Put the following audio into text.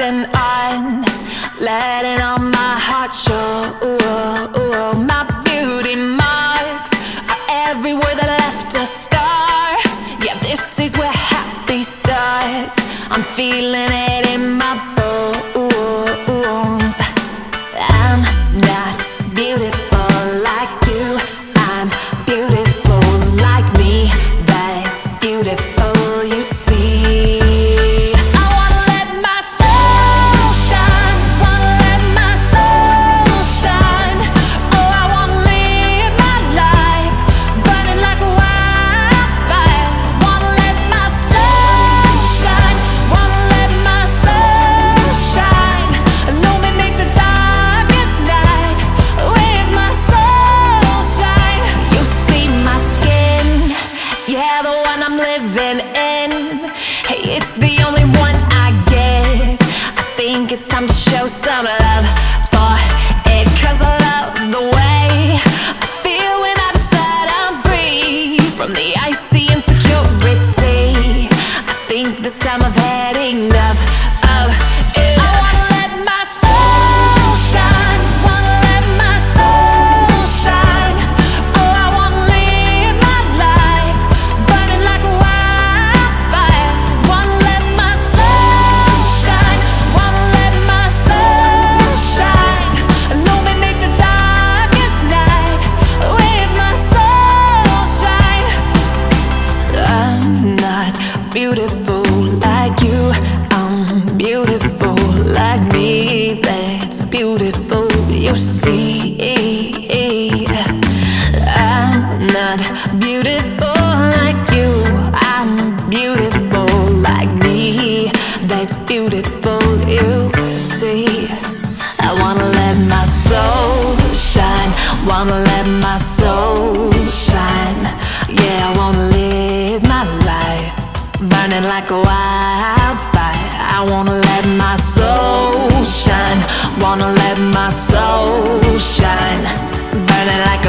flashing on, letting all my heart show. My beauty marks are everywhere that left a scar. Yeah, this is where happy starts. I'm feeling it in my bones. I'm not beautiful like you. I'm beautiful like me. That's beautiful, the only one I get. I think it's time to show some love beautiful, you see. I'm not beautiful like you. I'm beautiful like me. That's beautiful, you see. I wanna let my soul shine. Wanna let my soul shine. Yeah, I wanna live my life burning like a wildfire. I wanna let my soul shine. Wanna let my soul shine. Burning like